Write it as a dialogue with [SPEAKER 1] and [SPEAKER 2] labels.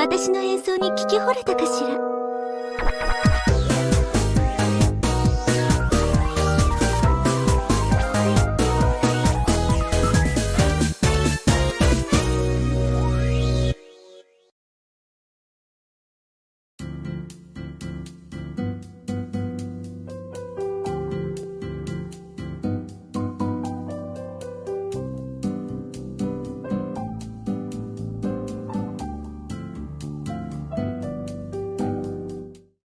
[SPEAKER 1] 私の演奏に聞き惚れたかしら。